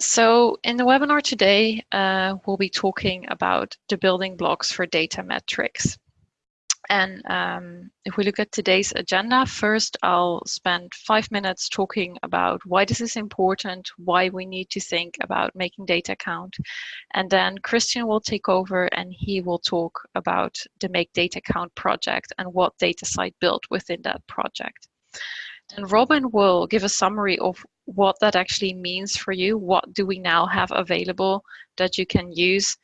So in the webinar today, uh, we'll be talking about the building blocks for data metrics. And um, if we look at today's agenda, first I'll spend five minutes talking about why this is important, why we need to think about making data count. And then Christian will take over and he will talk about the Make Data Count project and what DataCite built within that project. And Robin will give a summary of what that actually means for you. What do we now have available that you can use?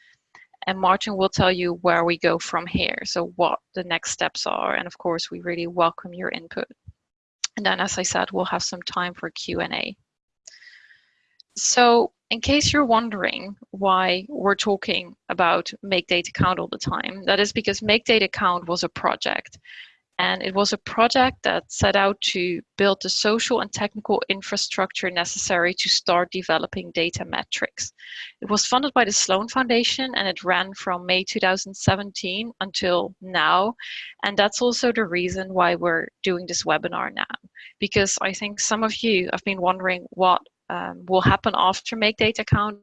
And Martin will tell you where we go from here. So what the next steps are. And of course, we really welcome your input. And then, as I said, we'll have some time for Q&A. So in case you're wondering why we're talking about Make Data Count all the time, that is because Make Data Count was a project. And it was a project that set out to build the social and technical infrastructure necessary to start developing data metrics. It was funded by the Sloan Foundation and it ran from May 2017 until now. And that's also the reason why we're doing this webinar now, because I think some of you have been wondering what um, will happen after Make Data Count.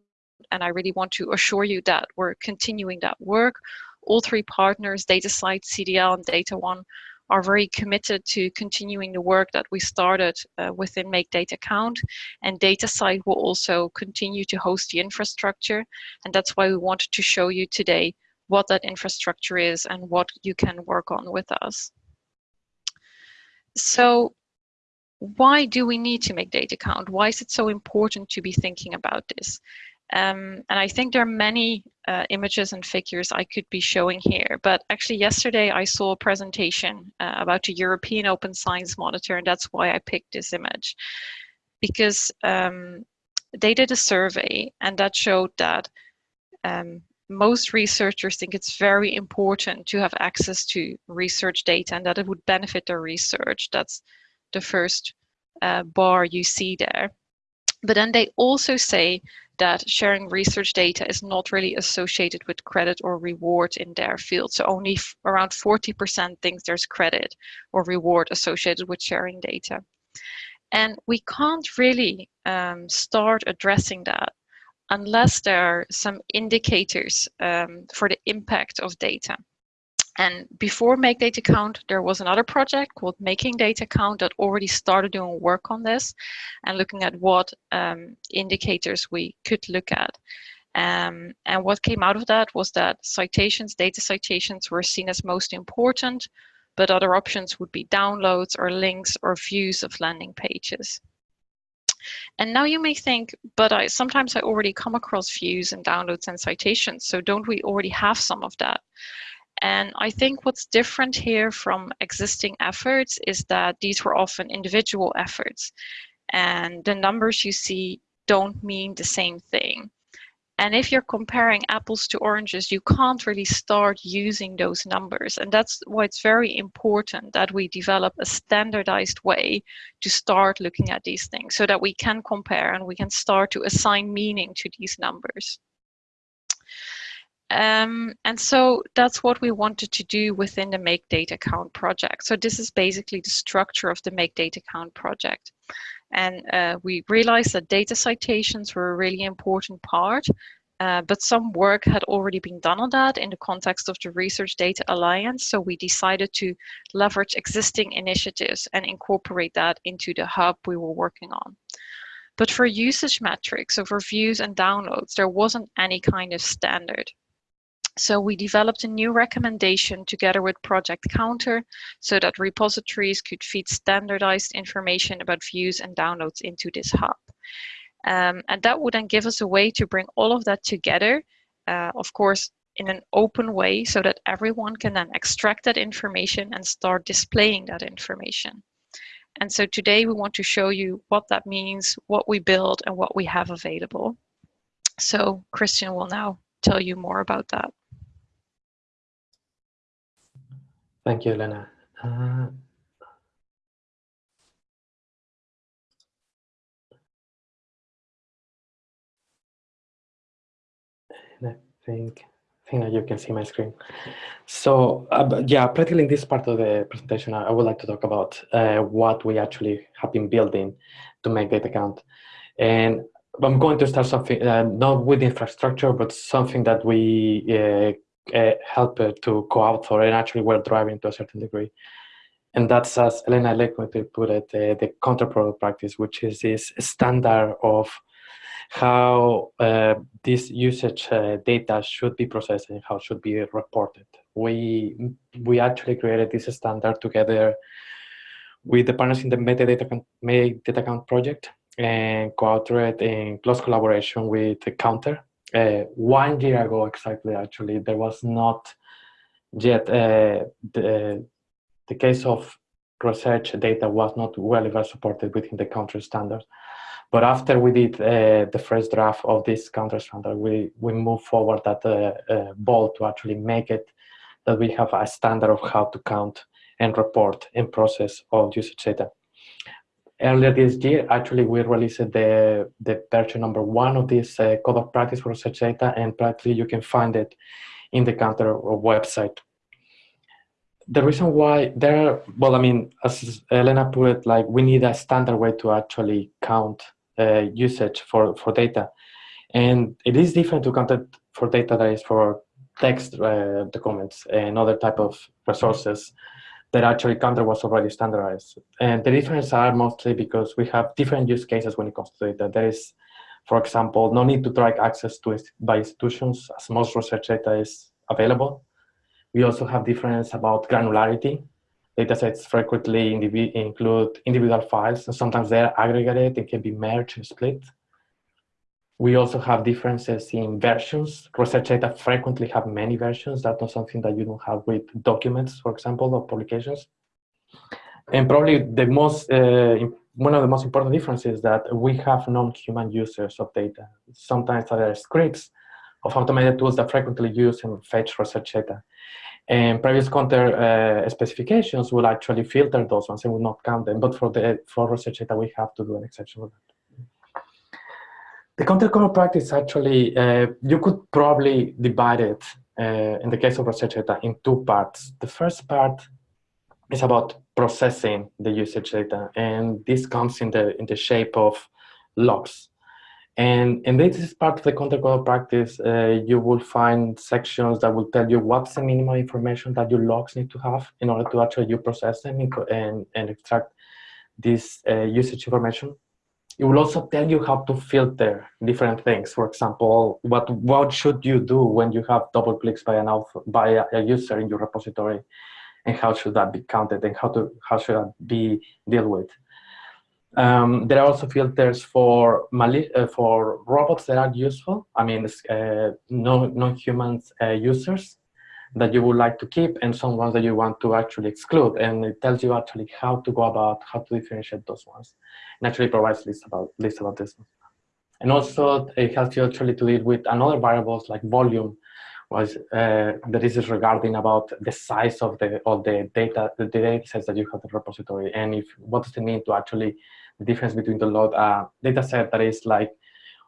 And I really want to assure you that we're continuing that work. All three partners, DataCite, CDL, and DataOne, are very committed to continuing the work that we started uh, within Make Data Count. And DataCite will also continue to host the infrastructure. And that's why we wanted to show you today what that infrastructure is and what you can work on with us. So why do we need to make data count? Why is it so important to be thinking about this? Um, and I think there are many uh, images and figures I could be showing here, but actually yesterday I saw a presentation uh, about the European Open Science Monitor, and that's why I picked this image. Because um, they did a survey, and that showed that um, most researchers think it's very important to have access to research data and that it would benefit their research. That's the first uh, bar you see there. But then they also say that sharing research data is not really associated with credit or reward in their field. So only around 40% thinks there's credit or reward associated with sharing data. And we can't really um, start addressing that unless there are some indicators um, for the impact of data. And before Make Data Count, there was another project called Making Data Count that already started doing work on this and looking at what um, indicators we could look at. Um, and what came out of that was that citations, data citations were seen as most important, but other options would be downloads or links or views of landing pages. And now you may think, but I sometimes I already come across views and downloads and citations, so don't we already have some of that? And I think what's different here from existing efforts is that these were often individual efforts. And the numbers you see don't mean the same thing. And if you're comparing apples to oranges, you can't really start using those numbers. And that's why it's very important that we develop a standardized way to start looking at these things so that we can compare and we can start to assign meaning to these numbers. Um, and so that's what we wanted to do within the Make Data Count project. So this is basically the structure of the Make Data Count project. And uh, we realized that data citations were a really important part, uh, but some work had already been done on that in the context of the Research Data Alliance. So we decided to leverage existing initiatives and incorporate that into the hub we were working on. But for usage metrics, so for views and downloads, there wasn't any kind of standard. So we developed a new recommendation together with Project Counter so that repositories could feed standardized information about views and downloads into this hub. Um, and that would then give us a way to bring all of that together, uh, of course, in an open way so that everyone can then extract that information and start displaying that information. And so today we want to show you what that means, what we build and what we have available. So Christian will now tell you more about that. Thank you, Helena. Uh, I think, I think you can see my screen. So uh, yeah, practically in this part of the presentation, I would like to talk about uh, what we actually have been building to make data count. And I'm going to start something, uh, not with infrastructure, but something that we uh, uh, help to co-author and actually we're driving to a certain degree. And that's, as Helena Leconte put it, the counterproduct practice, which is this standard of how uh, this usage uh, data should be processed and how should be reported. We, we actually created this standard together with the partners in the metadata, Make Data Count project and co-authored in close collaboration with the counter. Uh, one year ago, exactly, actually, there was not yet uh, the, the case of research data was not well ever supported within the counter standard. But after we did uh, the first draft of this counter standard, we, we moved forward that uh, uh, ball to actually make it that we have a standard of how to count and report and process all usage data. Earlier this year, actually, we released the, the version number one of this uh, code of practice for research data, and practically you can find it in the counter website the reason why there, well, I mean, as Helena put it, like we need a standard way to actually count uh, usage for, for data. And it is different to count it for data that is for text uh, documents and other type of resources that actually counter was already standardized. And the difference are mostly because we have different use cases when it comes to data. There is, for example, no need to track access to it by institutions as most research data is available. We also have difference about granularity. Datasets frequently include individual files, and sometimes they're aggregated and can be merged and split. We also have differences in versions. Research data frequently have many versions. That's not something that you don't have with documents, for example, or publications. And probably the most, uh, one of the most important differences is that we have non-human users of data. Sometimes there are scripts of automated tools that frequently use and fetch research data. And previous counter uh, specifications will actually filter those ones and will not count them. But for the for research data, we have to do an exception with that. The counter core practice actually, uh, you could probably divide it uh, in the case of research data in two parts. The first part is about processing the usage data, and this comes in the in the shape of logs. And, and this is part of the counter code practice. Uh, you will find sections that will tell you what's the minimal information that your logs need to have in order to actually you process them and, and extract this uh, usage information. It will also tell you how to filter different things. For example, what, what should you do when you have double clicks by, an by a, user in your repository and how should that be counted and how, to, how should that be dealt with. Um, there are also filters for uh, for robots that are useful. I mean, uh, non-human uh, users that you would like to keep and some ones that you want to actually exclude. And it tells you actually how to go about how to differentiate those ones. And actually provides lists about lists about this. And also it helps you actually to deal with another variables like volume, was uh, that is regarding about the size of the of the data the data sets that you have in the repository and if what does it mean to actually the difference between the load uh, data set that is like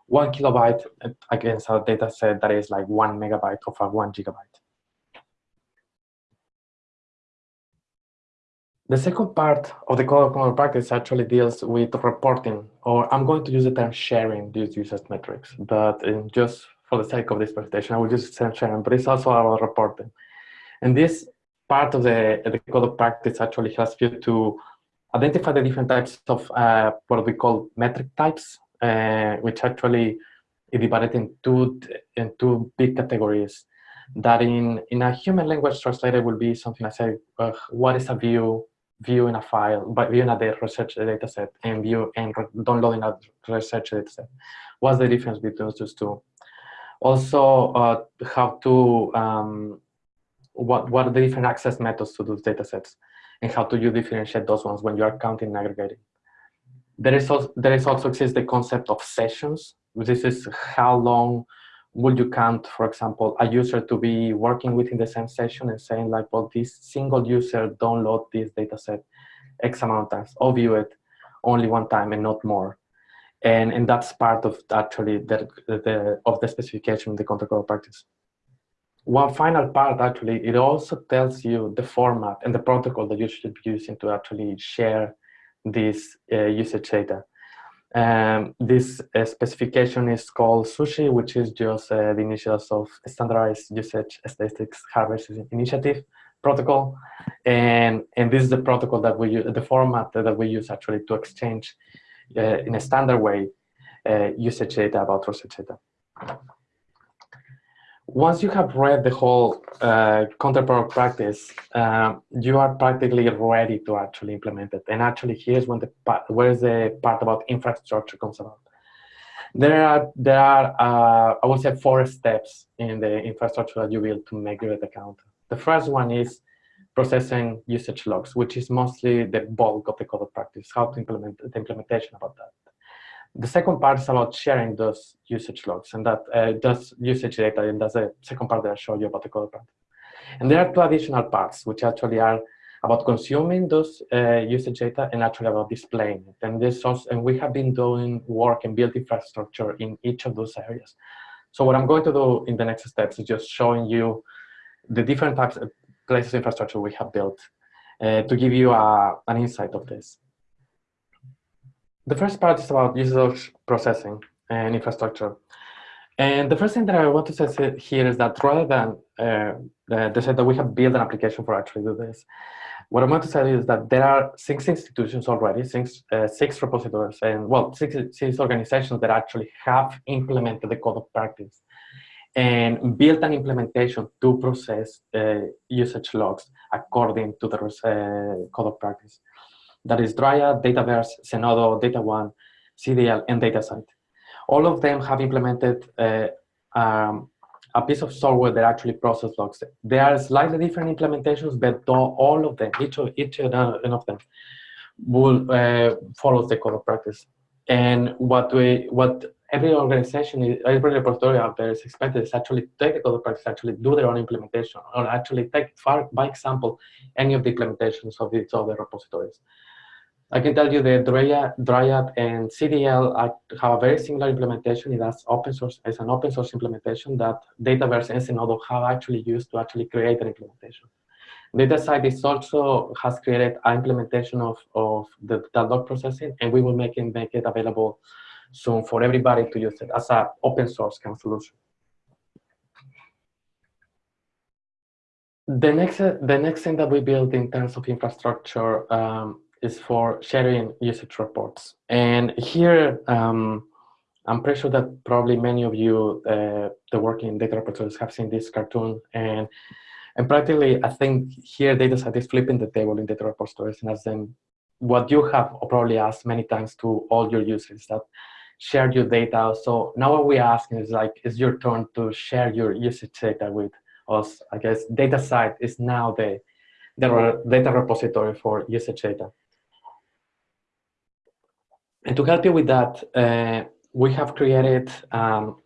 one kilobyte against a data set that is like one megabyte of a one gigabyte. The second part of the code of practice actually deals with reporting, or I'm going to use the term sharing these users metrics, but just for the sake of this presentation, I will use sharing, but it's also about reporting. And this part of the, the code of practice actually helps you to identify the different types of uh, what we call metric types, uh, which actually is divided in two, in two big categories. That in, in a human language translator will be something I say, uh, what is a view, view in a file, but viewing a research data set, and view and downloading a research data set. What's the difference between those two? Also, uh, how to, um, what, what are the different access methods to those data sets and how do you differentiate those ones when you are counting and aggregating. There is also, there is also exists the concept of sessions. This is how long would you count, for example, a user to be working within the same session and saying like, well, this single user download this data set X amount of times or view it only one time and not more and and that's part of actually the, the of the specification of the code practice. One final part actually, it also tells you the format and the protocol that you should be using to actually share this uh, usage data. Um, this uh, specification is called SUSHI, which is just uh, the initials of Standardized Usage Statistics Harvesting Initiative protocol. And, and this is the protocol that we use, the format that we use actually to exchange uh, in a standard way uh, usage data about research data. Once you have read the whole uh, practice, um, you are practically ready to actually implement it. And actually, here's when the part, where's the part about infrastructure comes about. There are there are uh, I would say four steps in the infrastructure that you build to make your account. The first one is processing usage logs, which is mostly the bulk of the code of practice, how to implement the implementation about that. The second part is about sharing those usage logs and that uh, does usage data, and that's the second part that I showed you about the code part. And there are two additional parts, which actually are about consuming those uh, usage data and actually about displaying it. And this also, and we have been doing work and build infrastructure in each of those areas. So what I'm going to do in the next steps is just showing you the different types of places infrastructure we have built uh, to give you a, an insight of this. The first part is about usage processing and infrastructure. And the first thing that I want to say here is that rather than uh, the, say that we have built an application for actually do this, what I want to say is that there are six institutions already, six, uh, six repositories, and well, six, six organizations that actually have implemented the code of practice and built an implementation to process uh, usage logs according to the uh, code of practice. That is Dryad, Dataverse, Zenodo, DataOne, CDL, and DataCite. All of them have implemented uh, um, a piece of software that actually process logs. There are slightly different implementations, but all of them, each of, each of them, will uh, follow the code of practice. And what we, what every organization, every repository out there is expected is actually take the code of practice, actually do their own implementation, or actually take, for, by example, any of the implementations of these other repositories. I can tell you that Dryad, and CDL have a very similar implementation. It has open source, it's an open source implementation that Dataverse and Zenodo have actually used to actually create an implementation. DataCite is also has created an implementation of, of the, the processing, and we will make it, make it available soon for everybody to use it as an open source kind of solution. The next, the next thing that we build in terms of infrastructure um, is for sharing usage reports. And here, um, I'm pretty sure that probably many of you uh, that work in data repositories have seen this cartoon. And, and practically, I think here DataCite is flipping the table in data repositories and as them what you have probably asked many times to all your users that share your data. So now what we're asking is like, it's your turn to share your usage data with us. I guess DataCite is now the, the data repository for usage data. And to help you with that, uh, we have created um,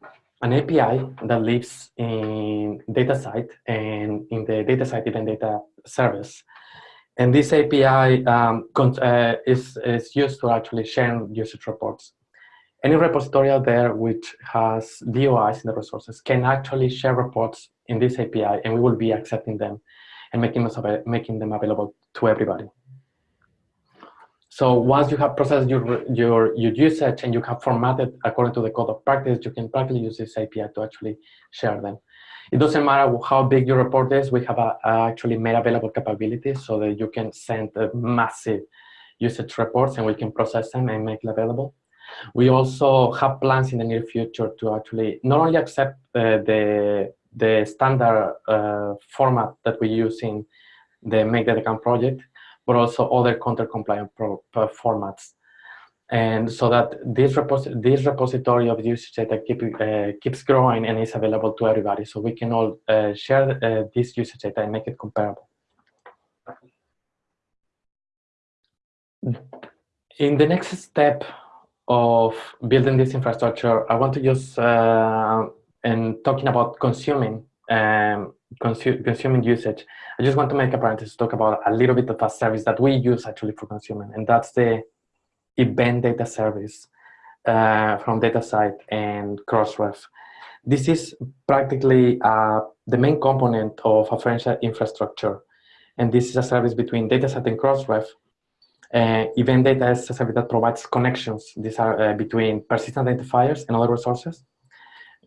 an API that lives in DataCite and in the DataCite event data service. And this API um, uh, is, is used to actually share usage reports. Any repository out there which has DOIs in the resources can actually share reports in this API and we will be accepting them and making making them available to everybody. So once you have processed your, your, your usage and you have formatted according to the code of practice, you can practically use this API to actually share them. It doesn't matter how big your report is, we have a, a actually made available capabilities so that you can send massive usage reports and we can process them and make it available. We also have plans in the near future to actually not only accept uh, the, the standard uh, format that we use in the Make Data Count project, but also other content compliant formats. And so that this, repos this repository of usage data keep, uh, keeps growing and is available to everybody. So we can all uh, share uh, this usage data and make it comparable. In the next step of building this infrastructure, I want to use, uh, and talking about consuming um, consu consuming usage, I just want to make a parenthesis to talk about a little bit of a service that we use actually for consuming, and that's the event data service uh, from DataCite and Crossref. This is practically uh, the main component of a French infrastructure, and this is a service between DataCite and Crossref Uh, event data is a service that provides connections. These are uh, between persistent identifiers and other resources.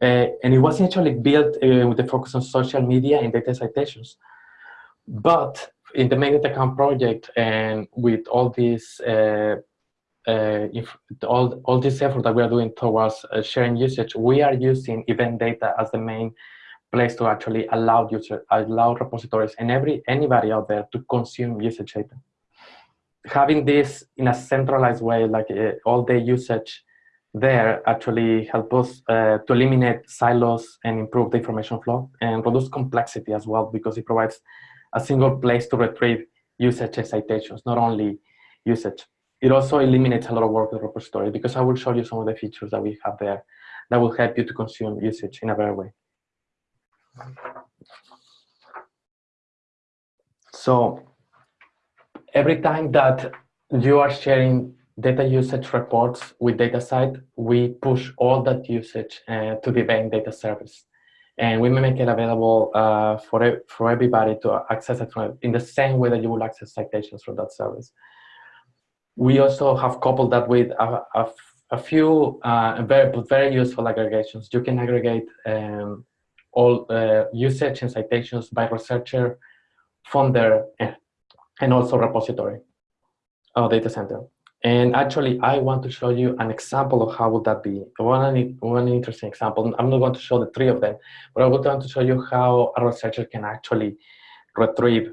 Uh, and it was actually built uh, with the focus on social media and data citations. But in the account project and with all this uh, all, all this effort that we are doing towards sharing usage, we are using event data as the main place to actually allow user, allow repositories and every anybody out there to consume usage data. Having this in a centralized way, like all the usage there actually help us uh, to eliminate silos and improve the information flow and reduce complexity as well because it provides a single place to retrieve usage citations, not only usage. It also eliminates a lot of work with repository because I will show you some of the features that we have there that will help you to consume usage in a better way. So every time that you are sharing data usage reports with DataCite, we push all that usage uh, to the event data service. And we make it available uh, for, for everybody to access it from, in the same way that you will access citations from that service. We also have coupled that with a, a, a few uh, very, very useful aggregations. You can aggregate um, all uh, usage and citations by researcher, funder, and also repository or data center. And actually, I want to show you an example of how would that be. One, one interesting example. I'm not going to show the three of them, but I would want to show you how a researcher can actually retrieve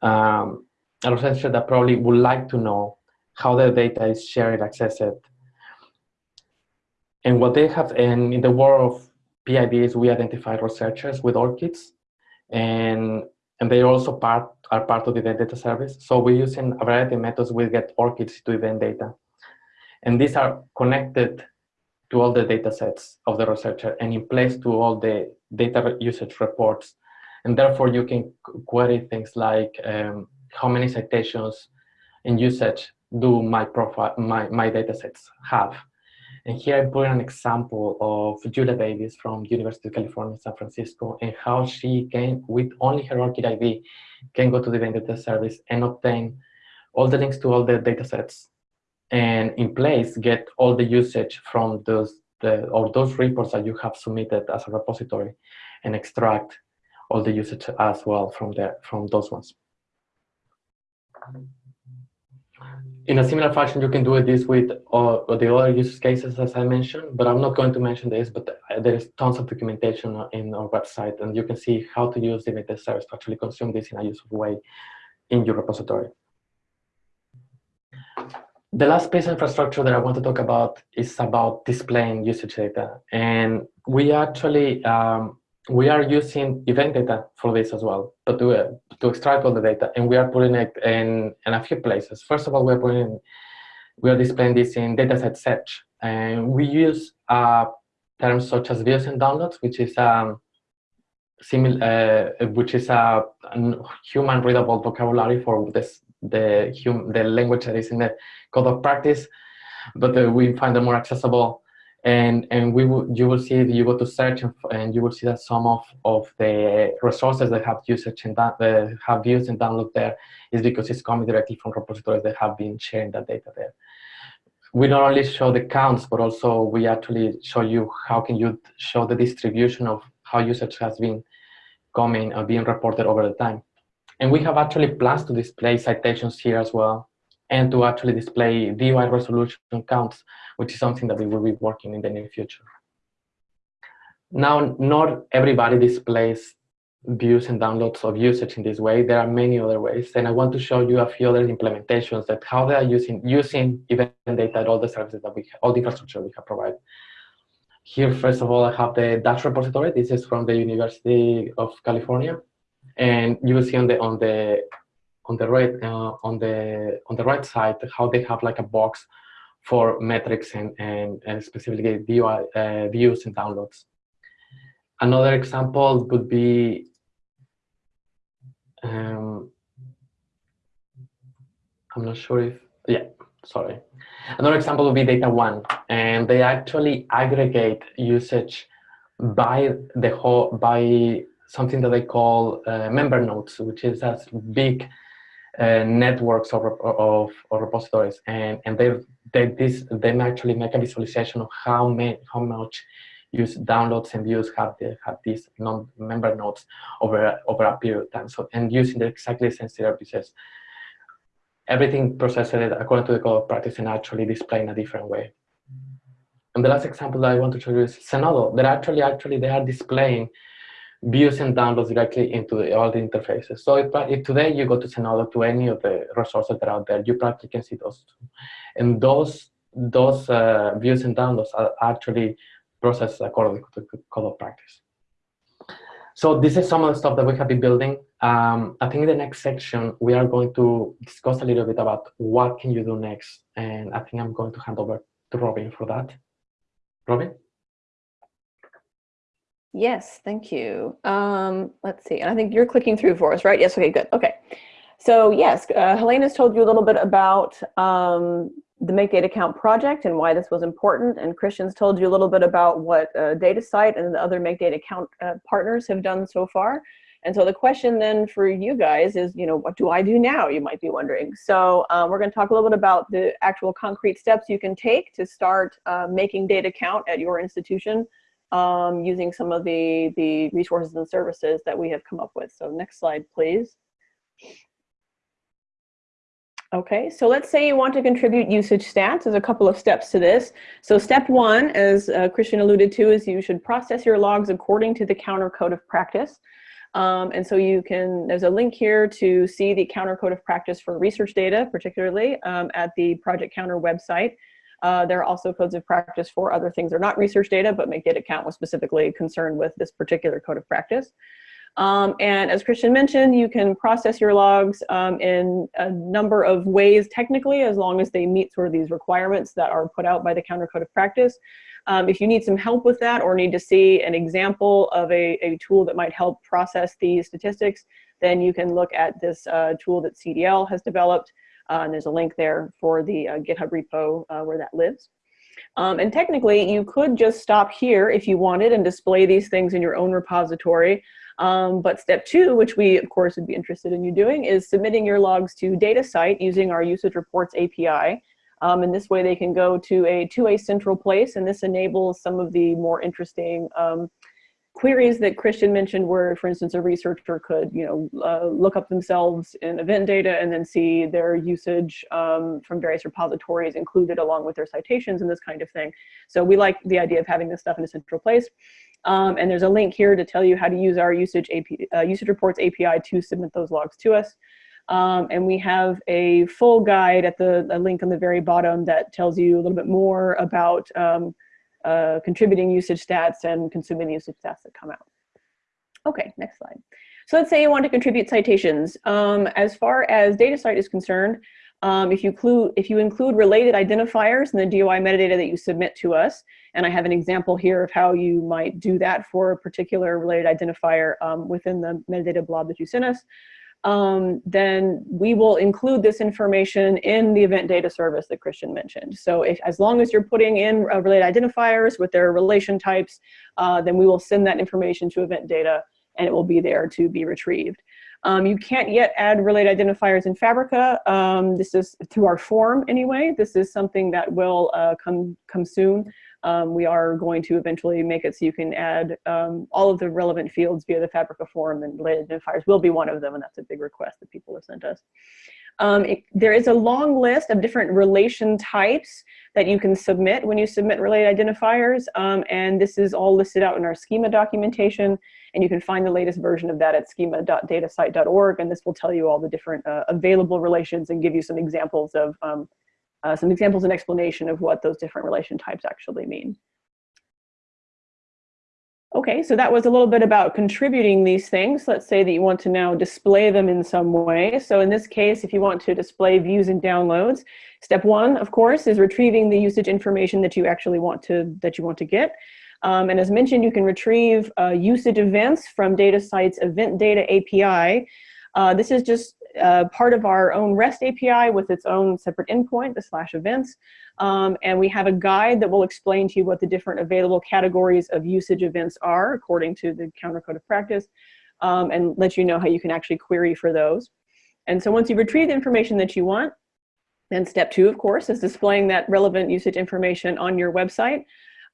um, a researcher that probably would like to know how their data is shared, accessed. And what they have, and in the world of PIDs, we identify researchers with ORCIDs, and and they also part are part of the data service. So we're using a variety of methods. We get ORCIDs to event data, and these are connected to all the data sets of the researcher and in place to all the data usage reports. And therefore, you can query things like um, how many citations and usage do my profile, my, my data sets have. And here I put an example of Julia Davis from University of California, San Francisco, and how she can, with only her ORCID ID, can go to the data service and obtain all the links to all the data sets and in place get all the usage from those the, or those reports that you have submitted as a repository and extract all the usage as well from there from those ones in a similar fashion, you can do this with uh, the other use cases as I mentioned, but I'm not going to mention this, but there is tons of documentation in our website and you can see how to use the data service to actually consume this in a useful way in your repository. The last piece of infrastructure that I want to talk about is about displaying usage data. And we actually um, we are using event data for this as well, but to, uh, to extract all the data, and we are putting it in, in a few places. First of all, we're putting, we are displaying this in dataset search, and we use uh, terms such as views and downloads, which is um, similar, uh, which is a, a human readable vocabulary for this the hum, the language that is in the code of practice, but uh, we find them more accessible and and we will you will see if you go to search and, you will see that some of of the resources that have usage and that uh, have views and download there is because it's coming directly from repositories that have been sharing that data there. We not only show the counts but also we actually show you how can you show the distribution of how usage has been coming and being reported over the time. And we have actually plans to display citations here as well and to actually display DOI resolution counts which is something that we will be working in the near future. Now, not everybody displays views and downloads of usage in this way. There are many other ways, and I want to show you a few other implementations that how they are using using event data all the services that we have, all the infrastructure we have provided. Here, first of all, I have the Dash repository. This is from the University of California, and you will see on the on the on the right uh, on the on the right side how they have like a box for metrics and, and, and specifically uh, views and downloads. Another example would be um, I'm not sure if, yeah, sorry. Another example would be DataOne, and they actually aggregate usage by the whole, by something that they call uh, member nodes, which is a big uh, networks of, of, of, repositories, and and they they this they actually make a visualization of how many how much use downloads and views have the, have these non-member nodes over over a period of time. So and using the exactly same services, everything processed according to the code of practice and actually displayed in a different way. And the last example that I want to show you is Zenodo. That actually actually they are displaying views and downloads directly into the, all the interfaces. So if, if, today you go to Zenodo to any of the resources that are out there, you practically can see those. Two. And those those uh, views and downloads are actually processed according to the code of practice. So this is some of the stuff that we have been building. Um, I think in the next section, we are going to discuss a little bit about what can you do next. And I think I'm going to hand over to Robin for that. Robin? Yes, thank you. Um, let's see, and I think you're clicking through for us, right? Yes, okay, good, okay. So yes, uh, Helena's told you a little bit about um, the Make Data Count project and why this was important, and Christian's told you a little bit about what uh, DataCite and the other Make Data Count uh, partners have done so far. And so the question then for you guys is, you know, what do I do now, you might be wondering. So um, we're gonna talk a little bit about the actual concrete steps you can take to start uh, making data count at your institution um, using some of the, the resources and services that we have come up with. So next slide, please. Okay, so let's say you want to contribute usage stats. There's a couple of steps to this. So step one, as uh, Christian alluded to, is you should process your logs according to the counter code of practice. Um, and so you can, there's a link here to see the counter code of practice for research data, particularly um, at the Project Counter website. Uh, there are also codes of practice for other things that are not research data, but make data count was specifically concerned with this particular code of practice. Um, and as Christian mentioned, you can process your logs um, in a number of ways technically, as long as they meet sort of these requirements that are put out by the counter code of practice. Um, if you need some help with that or need to see an example of a, a tool that might help process these statistics, then you can look at this uh, tool that CDL has developed. Uh, and there's a link there for the uh, GitHub repo uh, where that lives. Um, and technically, you could just stop here if you wanted and display these things in your own repository. Um, but step two, which we of course would be interested in you doing, is submitting your logs to DataCite using our usage reports API. Um, and this way they can go to a to a central place, and this enables some of the more interesting um, queries that Christian mentioned where, for instance, a researcher could, you know, uh, look up themselves in event data and then see their usage um, from various repositories included along with their citations and this kind of thing. So we like the idea of having this stuff in a central place. Um, and there's a link here to tell you how to use our usage, AP, uh, usage reports API to submit those logs to us. Um, and we have a full guide at the link on the very bottom that tells you a little bit more about um, uh, contributing usage stats and consuming usage stats that come out. Okay, next slide. So let's say you want to contribute citations. Um, as far as DataCite is concerned, um, if, you include, if you include related identifiers in the DOI metadata that you submit to us, and I have an example here of how you might do that for a particular related identifier um, within the metadata blob that you sent us, um, then we will include this information in the event data service that Christian mentioned. So if, as long as you're putting in uh, related identifiers with their relation types, uh, then we will send that information to event data and it will be there to be retrieved. Um, you can't yet add related identifiers in Fabrica. Um, this is through our form anyway. This is something that will uh, come, come soon. Um, we are going to eventually make it so you can add um, all of the relevant fields via the Fabrica form and related identifiers will be one of them and that's a big request that people have sent us. Um, it, there is a long list of different relation types that you can submit when you submit related identifiers um, and this is all listed out in our schema documentation and you can find the latest version of that at schema.datacite.org and this will tell you all the different uh, available relations and give you some examples of um, uh, some examples and explanation of what those different relation types actually mean. Okay, so that was a little bit about contributing these things. Let's say that you want to now display them in some way. So in this case, if you want to display views and downloads, step one, of course, is retrieving the usage information that you actually want to that you want to get. Um, and as mentioned, you can retrieve uh, usage events from DataCite's event data API. Uh, this is just uh, part of our own REST API with its own separate endpoint, the slash events. Um, and we have a guide that will explain to you what the different available categories of usage events are according to the counter code of practice um, and let you know how you can actually query for those. And so once you've retrieved the information that you want, then step two, of course, is displaying that relevant usage information on your website.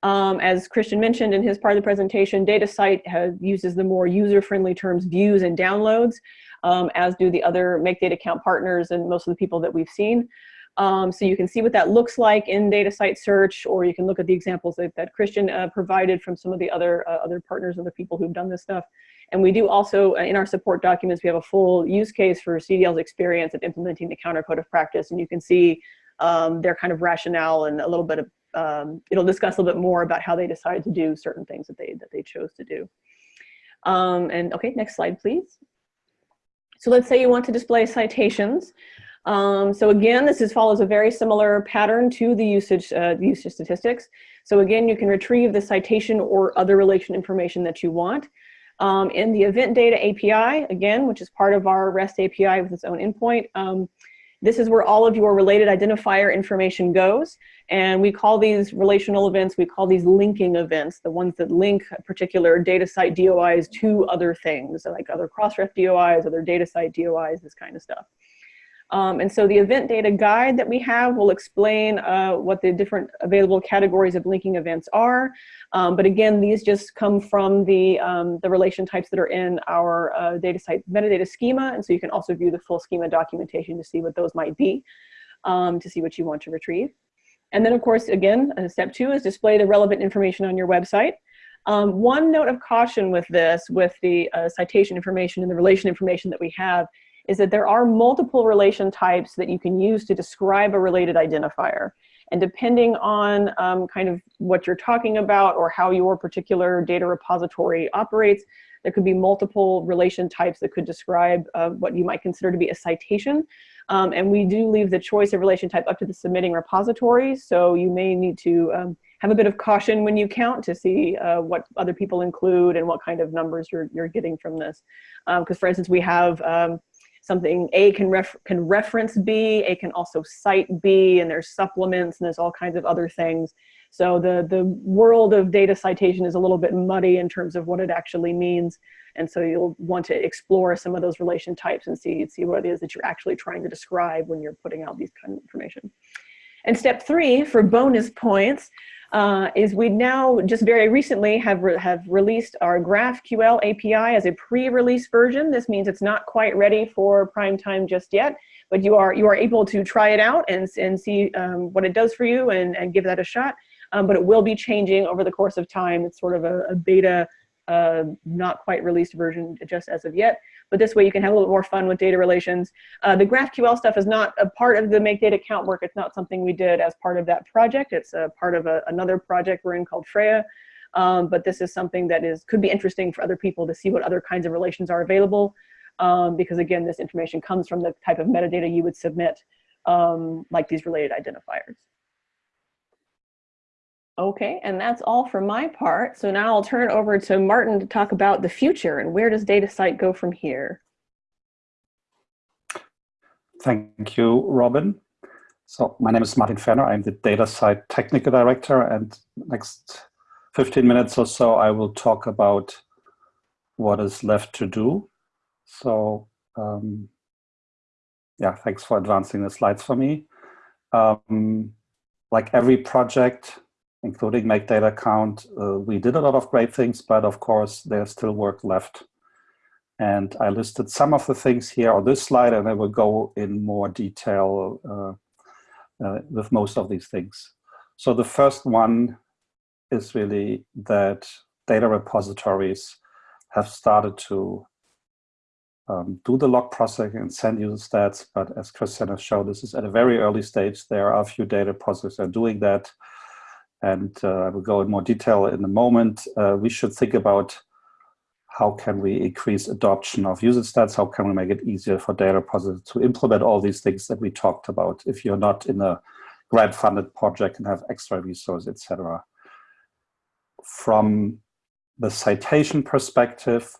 Um, as Christian mentioned in his part of the presentation, DataCite has, uses the more user-friendly terms views and downloads, um, as do the other Make Data Count partners and most of the people that we've seen. Um, so you can see what that looks like in DataCite search, or you can look at the examples that, that Christian uh, provided from some of the other, uh, other partners, other people who've done this stuff. And we do also, uh, in our support documents, we have a full use case for CDL's experience of implementing the counter code of practice. And you can see um, their kind of rationale and a little bit of, um, it'll discuss a little bit more about how they decided to do certain things that they, that they chose to do. Um, and okay, next slide, please. So let's say you want to display citations. Um, so again, this is, follows a very similar pattern to the usage, uh, usage statistics. So again, you can retrieve the citation or other relation information that you want. Um, in the event data API, again, which is part of our REST API with its own endpoint, um, this is where all of your related identifier information goes. And we call these relational events, we call these linking events, the ones that link particular DataCite DOIs to other things, like other Crossref DOIs, other DataCite DOIs, this kind of stuff. Um, and so the event data guide that we have will explain uh, what the different available categories of linking events are. Um, but again, these just come from the, um, the relation types that are in our uh, DataCite metadata schema. And so you can also view the full schema documentation to see what those might be, um, to see what you want to retrieve. And then of course, again, uh, step two is display the relevant information on your website. Um, one note of caution with this, with the uh, citation information and the relation information that we have, is that there are multiple relation types that you can use to describe a related identifier. And depending on um, kind of what you're talking about or how your particular data repository operates, there could be multiple relation types that could describe uh, what you might consider to be a citation. Um, and we do leave the choice of relation type up to the submitting repository. So you may need to um, have a bit of caution when you count to see uh, what other people include and what kind of numbers you're, you're getting from this. Because um, for instance, we have um, something A can, ref can reference B, A can also cite B, and there's supplements, and there's all kinds of other things. So the, the world of data citation is a little bit muddy in terms of what it actually means. And so you'll want to explore some of those relation types and see, see what it is that you're actually trying to describe when you're putting out these kind of information. And step three, for bonus points, uh, is we now just very recently have, re have released our GraphQL API as a pre-release version. This means it's not quite ready for prime time just yet, but you are, you are able to try it out and, and see um, what it does for you and, and give that a shot. Um, but it will be changing over the course of time. It's sort of a, a beta, uh, not quite released version just as of yet but this way you can have a little more fun with data relations. Uh, the GraphQL stuff is not a part of the Make Data Count work. It's not something we did as part of that project. It's a part of a, another project we're in called Freya. Um, but this is something that is could be interesting for other people to see what other kinds of relations are available. Um, because again, this information comes from the type of metadata you would submit, um, like these related identifiers. Okay, and that's all for my part. So now I'll turn it over to Martin to talk about the future and where does DataCite go from here? Thank you, Robin. So my name is Martin Fenner. I'm the DataCite Technical Director and next 15 minutes or so I will talk about what is left to do. So um, yeah, thanks for advancing the slides for me. Um, like every project, including make data count. Uh, we did a lot of great things, but of course there's still work left. And I listed some of the things here on this slide and I will go in more detail uh, uh, with most of these things. So the first one is really that data repositories have started to um, do the log processing and send you the stats, but as Christian has shown, this is at a very early stage. There are a few data processors doing that and uh, I will go in more detail in a moment, uh, we should think about how can we increase adoption of user stats? How can we make it easier for data repositories to implement all these things that we talked about if you're not in a grant funded project and have extra resources, etc. From the citation perspective,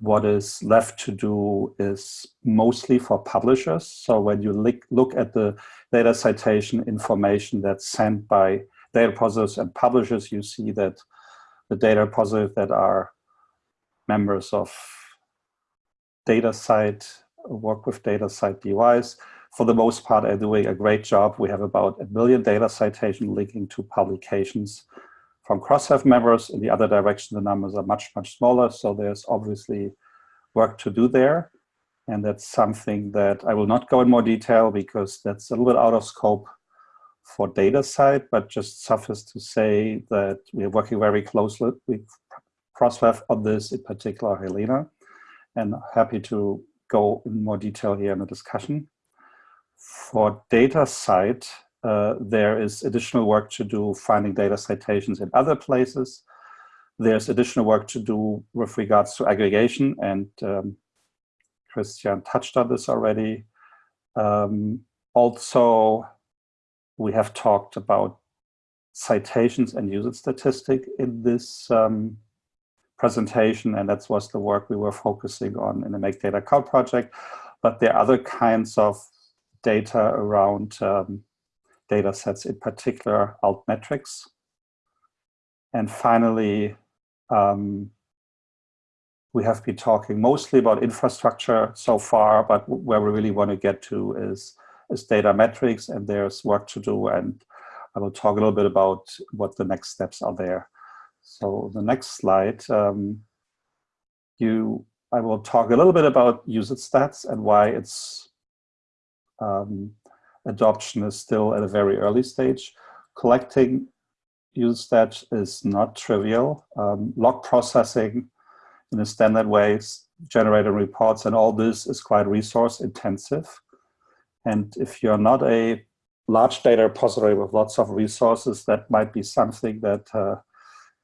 what is left to do is mostly for publishers. So when you look at the data citation information that's sent by data repositories and publishers, you see that the data repositories that are members of DataCite work with DataCite DOIs. For the most part, are doing a great job. We have about a million data citation linking to publications from Crossref members. In the other direction, the numbers are much, much smaller. So there's obviously work to do there. And that's something that I will not go in more detail because that's a little bit out of scope for DataCite, but just suffice to say that we are working very closely with Crossref on this, in particular Helena, and happy to go in more detail here in the discussion. For DataCite, uh, there is additional work to do finding data citations in other places. There's additional work to do with regards to aggregation, and um, Christian touched on this already. Um, also, we have talked about citations and usage statistic in this um, presentation, and that was the work we were focusing on in the Make Data Count project. But there are other kinds of data around um, data sets, in particular altmetrics. And finally, um, we have been talking mostly about infrastructure so far, but where we really want to get to is, is data metrics, and there's work to do. And I will talk a little bit about what the next steps are there. So the next slide, um, you, I will talk a little bit about usage stats and why its um, adoption is still at a very early stage. Collecting usage stats is not trivial. Um, log processing in a standard way, generating reports, and all this is quite resource intensive. And if you're not a large data repository with lots of resources, that might be something that uh,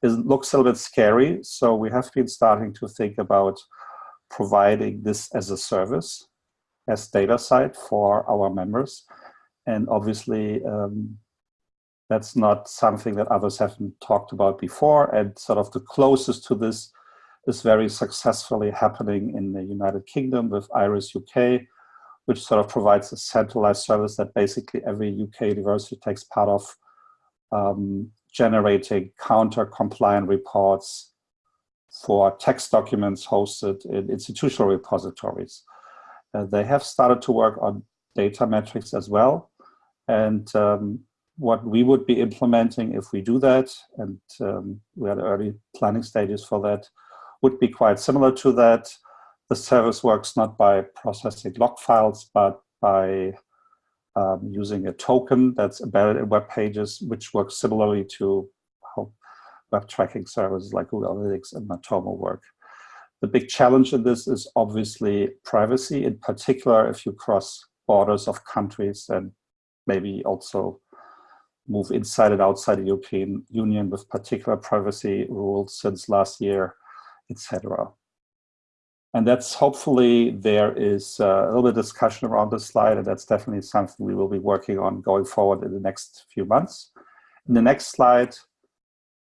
is, looks a little bit scary. So we have been starting to think about providing this as a service, as DataCite for our members. And obviously, um, that's not something that others haven't talked about before. And sort of the closest to this is very successfully happening in the United Kingdom with IRUS-UK, which sort of provides a centralized service that basically every UK university takes part of, um, generating counter-compliant reports for text documents hosted in institutional repositories. Uh, they have started to work on data metrics as well. And um, what we would be implementing if we do that, and um, we are the early planning stages for that, would be quite similar to that. The service works not by processing log files, but by um, using a token that's embedded in web pages, which works similarly to how web tracking services like Google Analytics and Matomo work. The big challenge in this is obviously privacy, in particular if you cross borders of countries and maybe also move inside and outside the European Union with particular privacy rules since last year etc. And that's hopefully there is uh, a little bit of discussion around this slide, and that's definitely something we will be working on going forward in the next few months. In the next slide,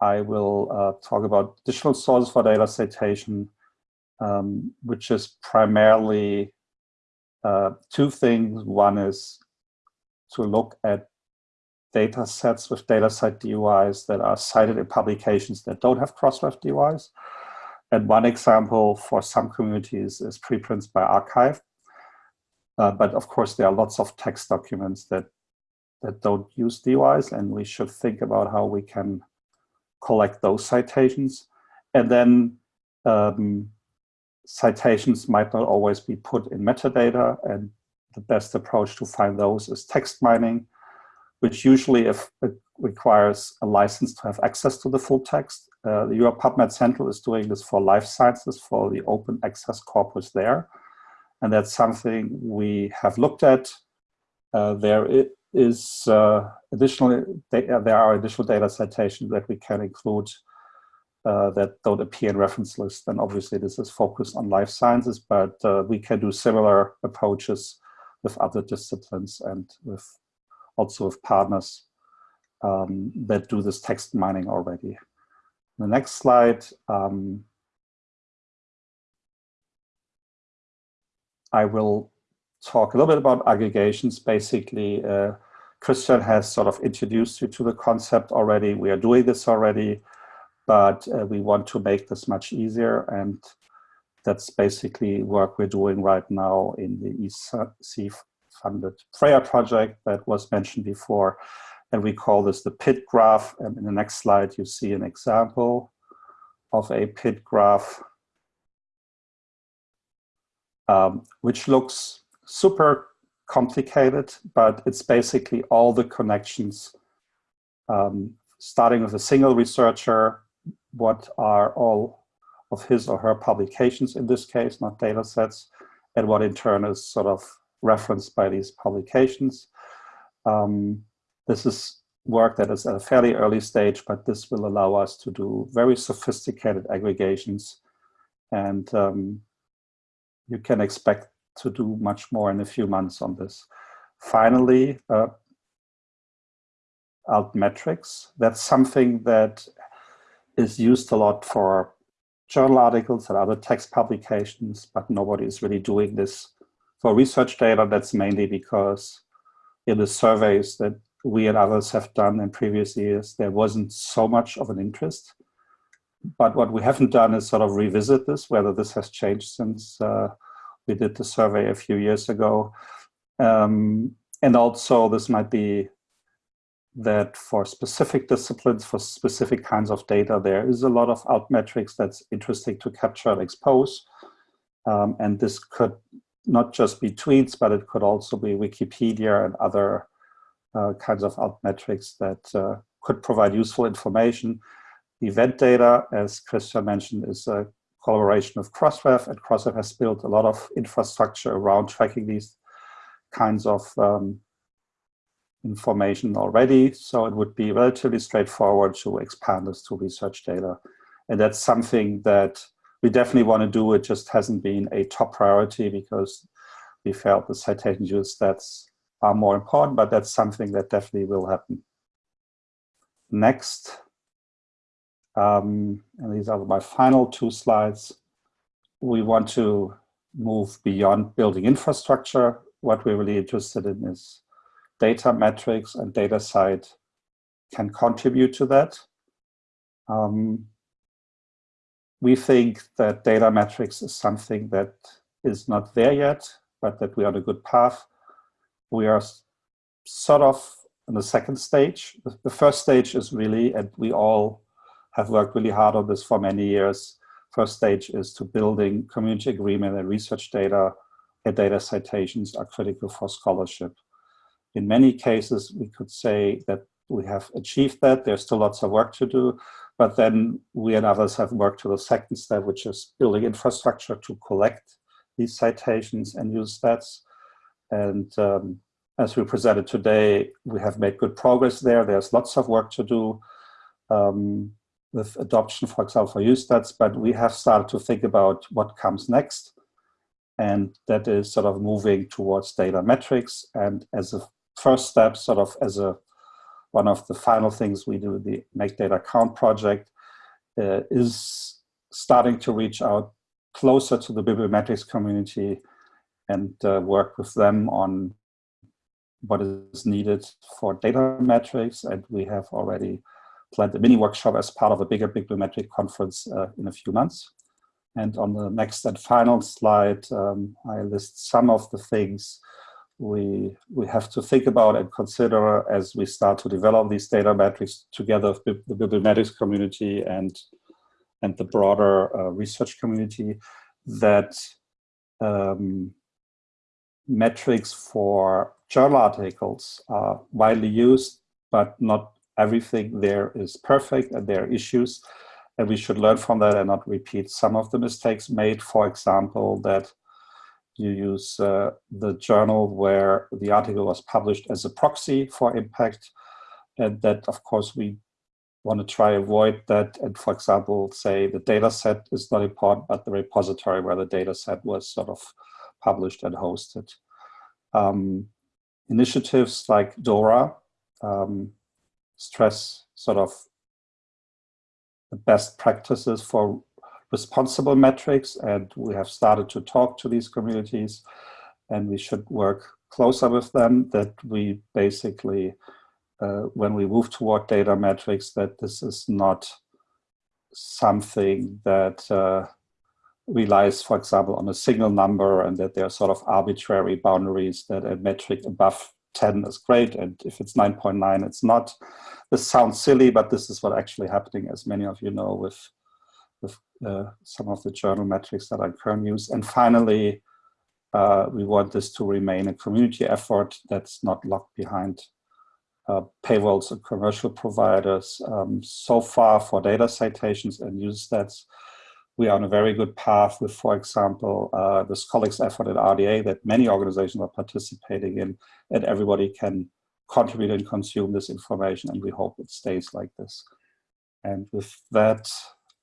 I will uh, talk about additional sources for data citation, um, which is primarily uh, two things. One is to look at data sets with data DataCite DOIs that are cited in publications that don't have Crossref DOIs. And one example for some communities is preprints bioRxiv. Uh, but of course, there are lots of text documents that, that don't use DOIs, and we should think about how we can collect those citations. And then um, citations might not always be put in metadata, and the best approach to find those is text mining, which usually if it requires a license to have access to the full text. Uh, the Europe PubMed Central is doing this for life sciences for the open access corpus there. And that's something we have looked at. Uh, there is uh, additional, there are additional data citations that we can include uh, that don't appear in reference lists. And obviously this is focused on life sciences, but uh, we can do similar approaches with other disciplines and with also with partners um, that do this text mining already. The next slide, um, I will talk a little bit about aggregations. Basically, uh, Christian has sort of introduced you to the concept already. We are doing this already, but uh, we want to make this much easier. And that's basically work we're doing right now in the EC funded Freya project that was mentioned before. And we call this the PID graph. And in the next slide, you see an example of a PID graph, um, which looks super complicated, but it's basically all the connections, um, starting with a single researcher, what are all of his or her publications in this case, not data sets, and what in turn is sort of referenced by these publications. Um, this is work that is at a fairly early stage, but this will allow us to do very sophisticated aggregations. And um, you can expect to do much more in a few months on this. Finally, uh, altmetrics. That's something that is used a lot for journal articles and other text publications, but nobody is really doing this for research data. That's mainly because in the surveys that we and others have done in previous years, there wasn't so much of an interest. But what we haven't done is sort of revisit this, whether this has changed since uh, we did the survey a few years ago. Um, and also this might be that for specific disciplines, for specific kinds of data, there is a lot of altmetrics that's interesting to capture and expose. Um, and this could not just be tweets, but it could also be Wikipedia and other kinds of altmetrics that uh, could provide useful information. Event data, as Christian mentioned, is a collaboration of Crossref, and Crossref has built a lot of infrastructure around tracking these kinds of um, information already. So it would be relatively straightforward to expand this to research data. And that's something that we definitely want to do. It just hasn't been a top priority because we felt the citation use stats are more important, but that's something that definitely will happen. Next, um, and these are my final two slides. We want to move beyond building infrastructure. What we're really interested in is data metrics and DataCite can contribute to that. Um, we think that data metrics is something that is not there yet, but that we are on a good path. We are sort of in the second stage. The first stage is really, and we all have worked really hard on this for many years. First stage is to building community agreement and research data and data citations are critical for scholarship. In many cases, we could say that we have achieved that. There's still lots of work to do, but then we and others have worked to the second step, which is building infrastructure to collect these citations and use stats. And um, as we presented today, we have made good progress there. There's lots of work to do um, with adoption, for example, for UStats, but we have started to think about what comes next. And that is sort of moving towards data metrics. And as a first step, sort of as a one of the final things we do, the Make Data Count project, uh, is starting to reach out closer to the bibliometrics community and uh, work with them on what is needed for data metrics. And we have already planned a mini workshop as part of a bigger bibliometric conference uh, in a few months. And on the next and final slide, um, I list some of the things we we have to think about and consider as we start to develop these data metrics together with the bibliometrics community and and the broader uh, research community that um, metrics for journal articles are widely used, but not everything there is perfect and there are issues. And we should learn from that and not repeat some of the mistakes made. For example, that you use uh, the journal where the article was published as a proxy for impact. And that, of course, we want to try avoid that. And for example, say the data set is not important, but the repository where the data set was sort of published and hosted. Um, initiatives like DORA um, stress sort of the best practices for responsible metrics and we have started to talk to these communities and we should work closer with them that we basically uh, when we move toward data metrics that this is not something that uh, relies, for example, on a single number and that there are sort of arbitrary boundaries that a metric above 10 is great and if it's 9.9 it's not. This sounds silly, but this is what actually happening as many of you know with, with uh, some of the journal metrics that I currently use. And finally, uh, we want this to remain a community effort that's not locked behind uh, paywalls and commercial providers. Um, so far for data citations and use stats, we are on a very good path with, for example, uh, this colleagues effort at RDA that many organizations are participating in and everybody can contribute and consume this information and we hope it stays like this. And with that,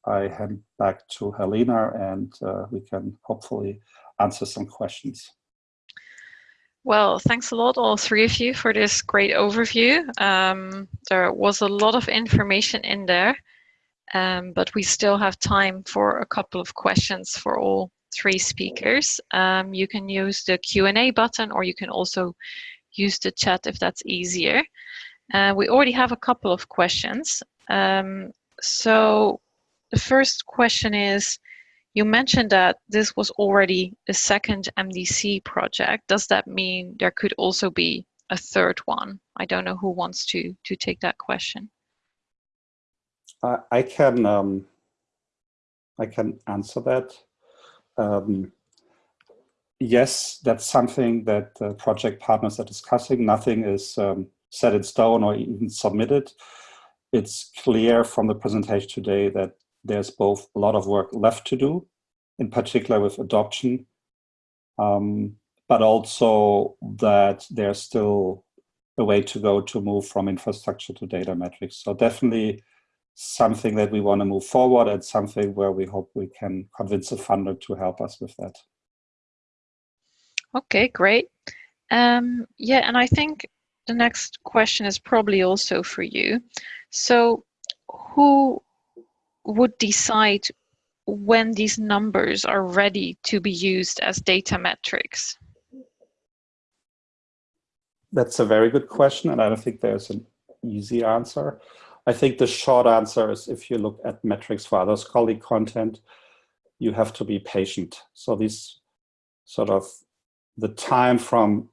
I hand back to Helena and uh, we can hopefully answer some questions. Well, thanks a lot, all three of you, for this great overview. Um, there was a lot of information in there, um, but we still have time for a couple of questions for all three speakers. Um, you can use the Q&A button or you can also use the chat if that's easier. Uh, we already have a couple of questions. Um, so the first question is, you mentioned that this was already a second MDC project. Does that mean there could also be a third one? I don't know who wants to, to take that question. Uh, I can um, I can answer that. Um, yes, that's something that uh, project partners are discussing. Nothing is um, set in stone or even submitted. It's clear from the presentation today that there's both a lot of work left to do, in particular with adoption, um, but also that there's still a way to go to move from infrastructure to data metrics. So definitely something that we want to move forward and something where we hope we can convince a funder to help us with that. Okay, great. Um, yeah, and I think the next question is probably also for you. So who would decide when these numbers are ready to be used as data metrics? That's a very good question, and I don't think there's an easy answer. I think the short answer is if you look at metrics for other scholarly content, you have to be patient. So these sort of the time from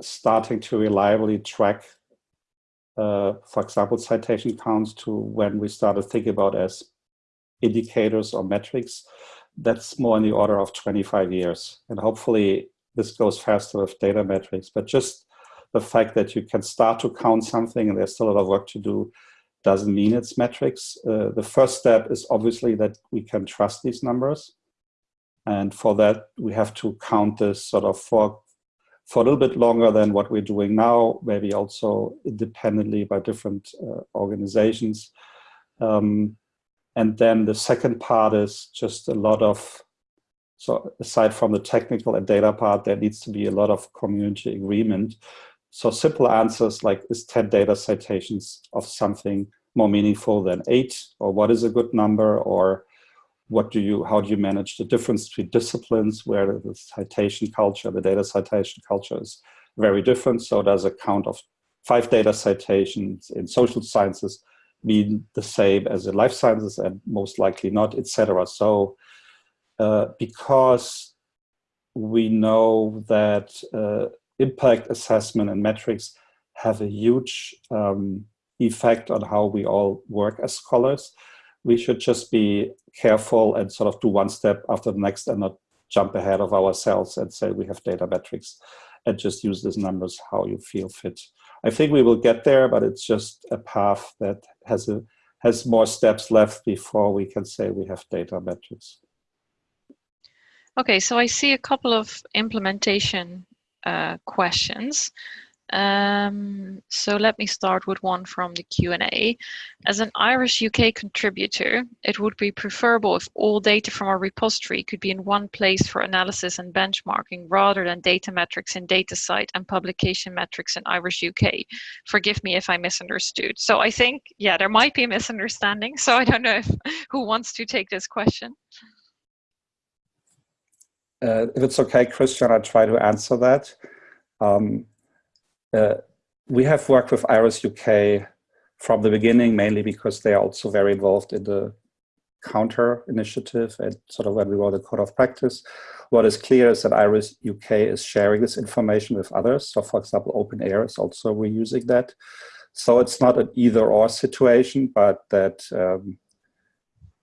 starting to reliably track, uh, for example, citation counts to when we started thinking about as indicators or metrics, that's more in the order of 25 years. And hopefully this goes faster with data metrics, but just the fact that you can start to count something and there's still a lot of work to do doesn't mean it's metrics. Uh, the first step is obviously that we can trust these numbers. And for that, we have to count this sort of for, for a little bit longer than what we're doing now, maybe also independently by different uh, organizations. Um, and then the second part is just a lot of, so aside from the technical and data part, there needs to be a lot of community agreement. So simple answers like, is 10 data citations of something more meaningful than eight? Or what is a good number? Or what do you, how do you manage the difference between disciplines where the citation culture, the data citation culture is very different. So does a count of five data citations in social sciences mean the same as in life sciences and most likely not, etc. So uh, because we know that uh, impact assessment and metrics have a huge um, effect on how we all work as scholars, we should just be careful and sort of do one step after the next and not jump ahead of ourselves and say we have data metrics and just use these numbers how you feel fit. I think we will get there, but it's just a path that has a has more steps left before we can say we have data metrics. Okay, so I see a couple of implementation uh, questions. Um, so let me start with one from the Q&A. As an IRUS-UK contributor, it would be preferable if all data from our repository could be in one place for analysis and benchmarking rather than data metrics in DataCite and publication metrics in IRUS-UK. Forgive me if I misunderstood. So I think, yeah, there might be a misunderstanding. So I don't know if, who wants to take this question. Uh, if it's okay, Christian, I'll try to answer that. Um, uh, we have worked with IRUS-UK from the beginning, mainly because they are also very involved in the counter initiative and sort of when we wrote the code of practice. What is clear is that IRIS UK is sharing this information with others. So for example, OpenAIRE is also reusing that. So it's not an either or situation, but that um,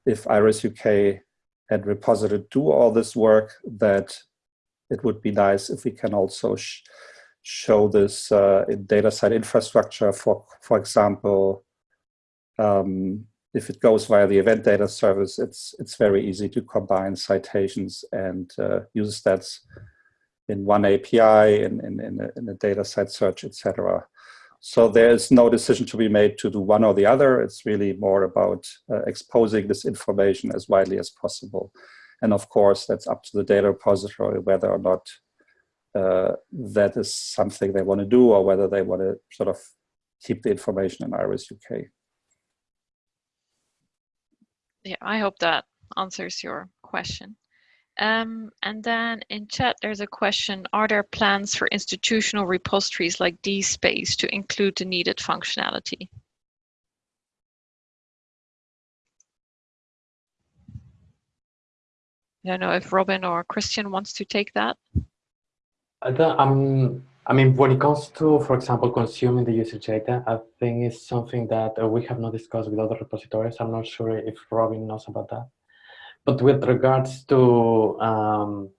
if IRUS-UK and Repository do all this work, that it would be nice if we can also sh show this uh, in DataCite infrastructure, for, for example, um, if it goes via the event data service, it's it's very easy to combine citations and uh, use stats in one API, in, in, in, a, in a DataCite search, etc. So there is no decision to be made to do one or the other. It's really more about uh, exposing this information as widely as possible. And of course, that's up to the data repository whether or not uh, that is something they want to do or whether they want to sort of keep the information in IRUS-UK yeah, I hope that answers your question. Um, and then in chat, there's a question, are there plans for institutional repositories like DSpace to include the needed functionality? I don't know if Robin or Christian wants to take that. I don't, um, I mean, when it comes to, for example, consuming the user data, I think it's something that uh, we have not discussed with other repositories. I'm not sure if Robin knows about that. But with regards to um,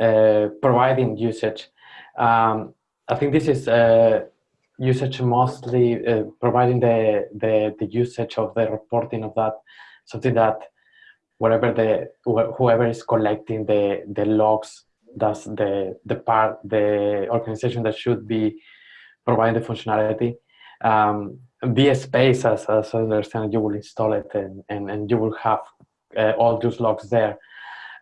uh, providing usage, um, I think this is uh, usage mostly uh, providing the, the, the usage of the reporting of that, something that whatever the whoever is collecting the the logs that's the the part the organization that should be providing the functionality um, DSpace as, as I understand you will install it and, and, and you will have all those logs there.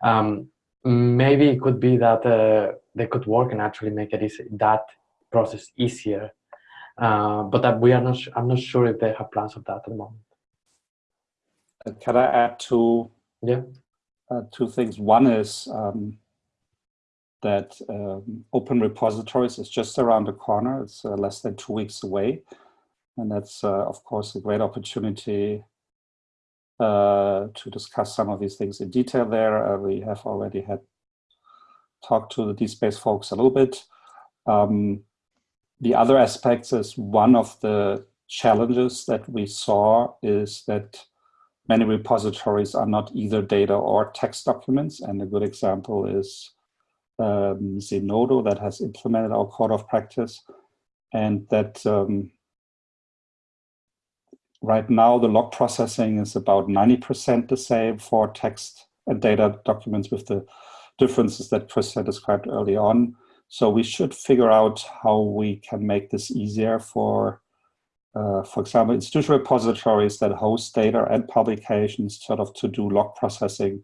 Um, maybe it could be that uh, they could work and actually make it easy, that process easier. Uh, but that we are not I'm not sure if they have plans of that at the moment. Uh, can I add two yeah. uh, two things? One is um, that um, open repositories is just around the corner. It's uh, less than two weeks away. And that's, uh, of course, a great opportunity uh, to discuss some of these things in detail there. Uh, we have already had talked to the DSpace folks a little bit. Um, the other aspects is one of the challenges that we saw is that many repositories are not either data or text documents. And a good example is um, Zenodo that has implemented our code of practice and that um, right now the log processing is about 90% the same for text and data documents with the differences that Chris had described early on. So we should figure out how we can make this easier for, uh, for example, institutional repositories that host data and publications sort of to do log processing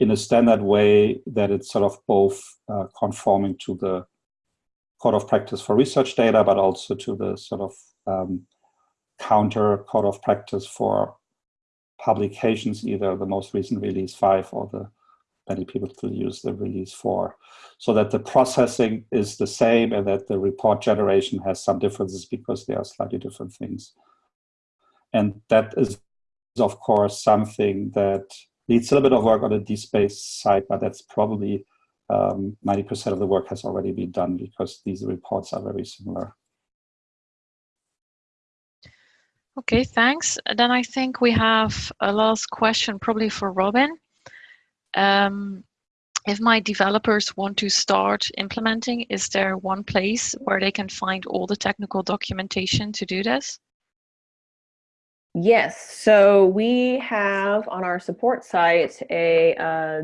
in a standard way that it's sort of both uh, conforming to the code of practice for research data, but also to the sort of um, counter code of practice for publications, either the most recent release five or the many people still use the release four. So that the processing is the same and that the report generation has some differences because they are slightly different things. And that is, of course, something that needs a little bit of work on the DSpace side, but that's probably 90% um, of the work has already been done because these reports are very similar. Okay, thanks. Then I think we have a last question probably for Robin. Um, if my developers want to start implementing, is there one place where they can find all the technical documentation to do this? Yes, so we have on our support site a, uh,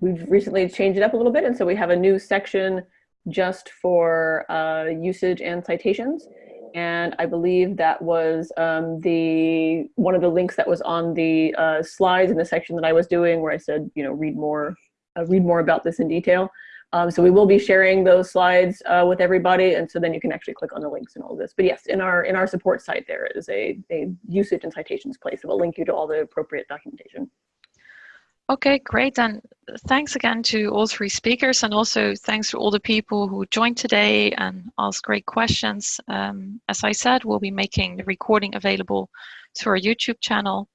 we've recently changed it up a little bit, and so we have a new section just for uh, usage and citations. And I believe that was um, the one of the links that was on the uh, slides in the section that I was doing where I said, you know, read more, uh, read more about this in detail. Um, so we will be sharing those slides uh, with everybody, and so then you can actually click on the links and all this. But yes, in our in our support site there is a, a usage and citations place that will link you to all the appropriate documentation. Okay, great. And thanks again to all three speakers and also thanks to all the people who joined today and asked great questions. Um, as I said, we'll be making the recording available to our YouTube channel.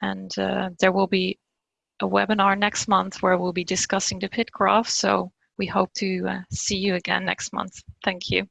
And uh, there will be a webinar next month where we'll be discussing the PID graph. So we hope to uh, see you again next month. Thank you.